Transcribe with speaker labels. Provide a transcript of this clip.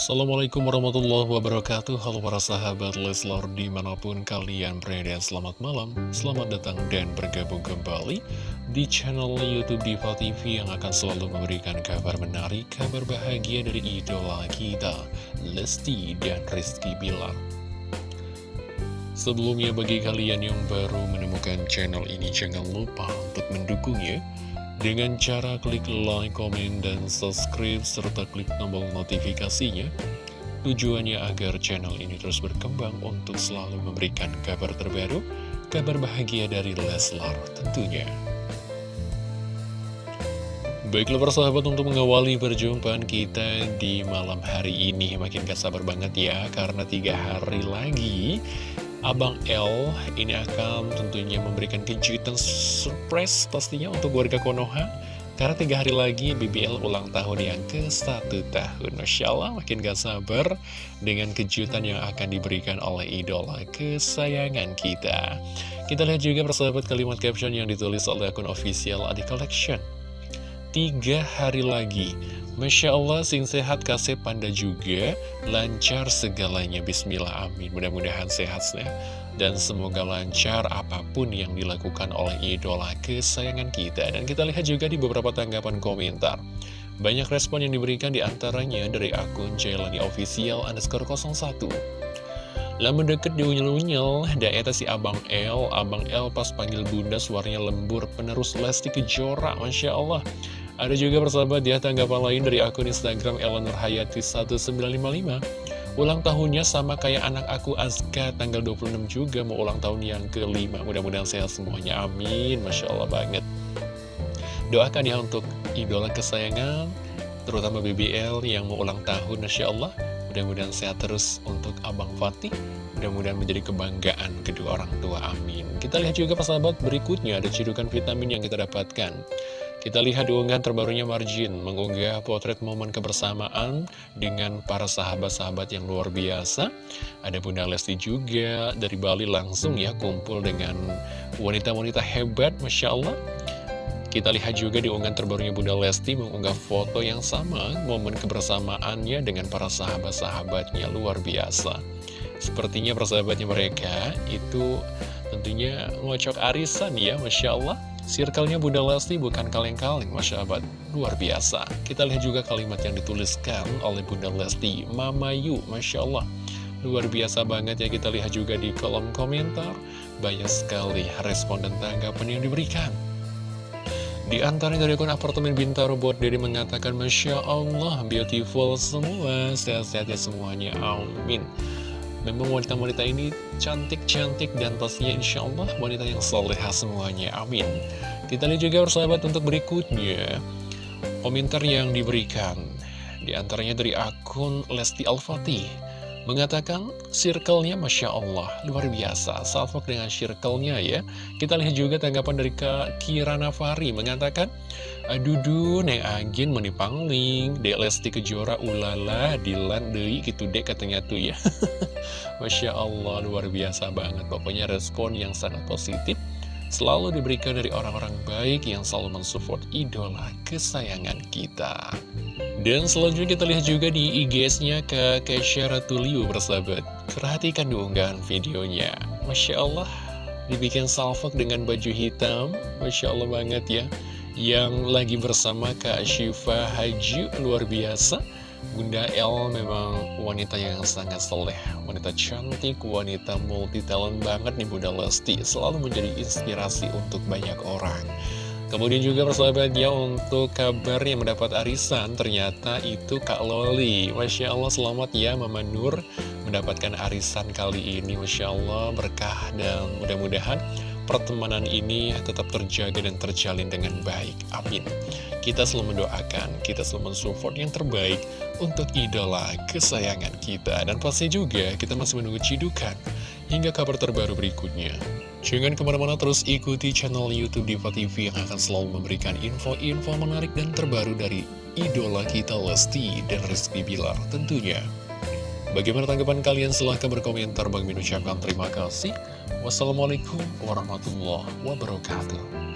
Speaker 1: Assalamualaikum warahmatullahi wabarakatuh. Halo para sahabat Leslar di mana pun kalian berada Selamat malam, selamat datang dan bergabung kembali Di channel Youtube Diva TV yang akan selalu memberikan kabar menarik Kabar bahagia dari idola kita Lesti dan Rizky Bilar. Sebelumnya bagi kalian yang baru menemukan channel ini Jangan lupa untuk mendukungnya dengan cara klik like, komen, dan subscribe, serta klik tombol notifikasinya. Tujuannya agar channel ini terus berkembang untuk selalu memberikan kabar terbaru, kabar bahagia dari Leslar tentunya. Baiklah persahabat untuk mengawali perjumpaan kita di malam hari ini Makin gak sabar banget ya karena tiga hari lagi Abang L ini akan tentunya memberikan kejutan surprise pastinya untuk warga Konoha. Karena tiga hari lagi BBL ulang tahun yang ke satu tahun. Masya Allah makin gak sabar dengan kejutan yang akan diberikan oleh idola kesayangan kita. Kita lihat juga persahabat kalimat caption yang ditulis oleh akun official Adi Collection Tiga hari lagi Masya Allah, sing sehat kasih panda juga, lancar segalanya, bismillah amin. Mudah-mudahan sehat ya. Dan semoga lancar apa pun yang dilakukan oleh idola kesayangan kita. Dan kita lihat juga di beberapa tanggapan komentar. Banyak respon yang diberikan di antaranya dari akun Jailani Official underscore 01. Lama deket di unyel-unyel, daerah si Abang L, Abang L pas panggil bunda suaranya lembur, penerus Lesti Kejora, Masya Allah. Ada juga persahabat ya tanggapan lain dari akun Instagram Eleanor Hayati 1955 Ulang tahunnya sama kayak anak aku Azka tanggal 26 juga mau ulang tahun yang kelima. Mudah-mudahan sehat semuanya, amin. Masya Allah banget. Doakan ya untuk idola kesayangan Terutama BBL yang mau ulang tahun Masya Allah. Mudah-mudahan sehat terus untuk Abang Fatih. Mudah-mudahan menjadi kebanggaan kedua orang tua, amin. Kita lihat juga persahabat berikutnya ada cedukan vitamin yang kita dapatkan kita lihat di unggahan terbarunya Marjin mengunggah potret momen kebersamaan dengan para sahabat-sahabat yang luar biasa. Ada Bunda Lesti juga dari Bali langsung ya kumpul dengan wanita-wanita hebat, Masya Allah. Kita lihat juga di unggahan terbarunya Bunda Lesti mengunggah foto yang sama, momen kebersamaannya dengan para sahabat-sahabatnya luar biasa. Sepertinya persahabatnya mereka itu tentunya ngocok arisan ya, Masya Allah. Circle-nya Bunda Lesti bukan kaleng-kaleng, Masya Allah, luar biasa. Kita lihat juga kalimat yang dituliskan oleh Bunda Lesti, Mama Yu, Masya Allah. Luar biasa banget ya kita lihat juga di kolom komentar, banyak sekali respon dan tanggapan yang diberikan. Di antara dari akun apartemen Bintaro buat Dede mengatakan Masya Allah, beautiful semua, sehat-sehat ya semuanya, amin. Memang wanita-wanita ini cantik-cantik dan pastinya insya Allah wanita yang soleha semuanya. Amin. Kita lihat juga persahabat untuk berikutnya. Komentar yang diberikan. Di antaranya dari akun Lesti Al-Fatih mengatakan circle-nya Masya Allah luar biasa. Salvo dengan circle-nya ya. Kita lihat juga tanggapan dari Kak Kira Nafari mengatakan aduh neng agin menipangling dek Lesti Kejora ulala dilan dei gitu dek katanya tuh ya. Masya Allah luar biasa banget. Pokoknya respon yang sangat positif selalu diberikan dari orang-orang baik yang selalu mensupport idola kesayangan kita. Dan selanjutnya kita lihat juga di IG-nya ke Kesha Ratuliu bersahabat. Perhatikan di unggahan videonya. Masya Allah, dibikin salfok dengan baju hitam. Masya Allah banget ya. Yang lagi bersama Kak Syifa Haji, luar biasa. Bunda L memang wanita yang sangat soleh, wanita cantik, wanita multi talent banget nih Bunda Lesti, selalu menjadi inspirasi untuk banyak orang. Kemudian juga persahabat ya untuk kabar yang mendapat arisan ternyata itu Kak Loli Masya Allah selamat ya Mama Nur mendapatkan arisan kali ini Masya Allah berkah dan mudah-mudahan pertemanan ini tetap terjaga dan terjalin dengan baik. Amin. Kita selalu mendoakan, kita selalu mensupport yang terbaik untuk idola kesayangan kita. Dan pasti juga kita masih menunggu cidukan hingga kabar terbaru berikutnya. Jangan ke mana-mana terus ikuti channel Youtube Diva TV yang akan selalu memberikan info-info menarik dan terbaru dari idola kita Lesti dan Rizky Bilar tentunya. Bagaimana tanggapan kalian? Silahkan berkomentar. Bagi mengucapkan terima kasih. Wassalamualaikum warahmatullahi wabarakatuh.